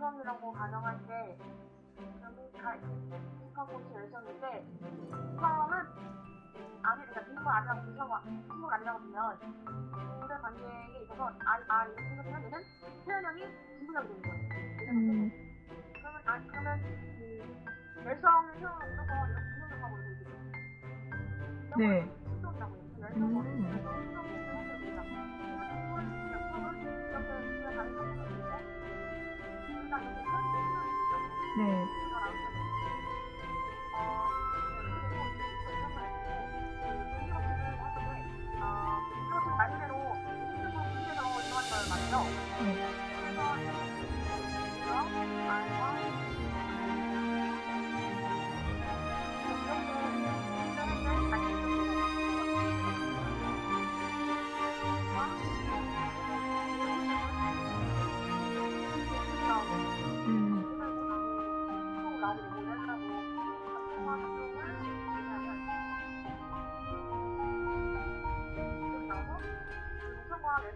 말이라고 가정할 때 그러니까 인컴포스 열정인데 인컴은 아니 그러니까 인컴 아니라고 인컴 인컴 아니라고 보면 인물 관계에 있어서 아, 아 이렇게 생각하면 얘는 표현형이 진부적이 되는 거예요. 음. 그러면 아 그러면 그 열성형 이런 거 이렇게 분석하고 있거든요. 네. 네.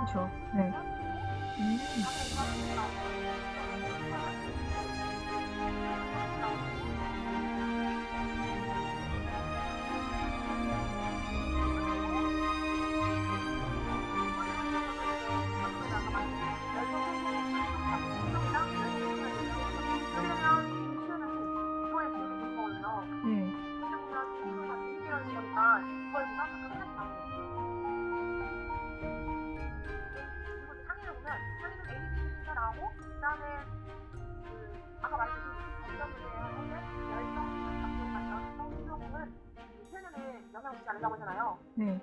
그렇죠. 네. 음. 하잖아요. 네.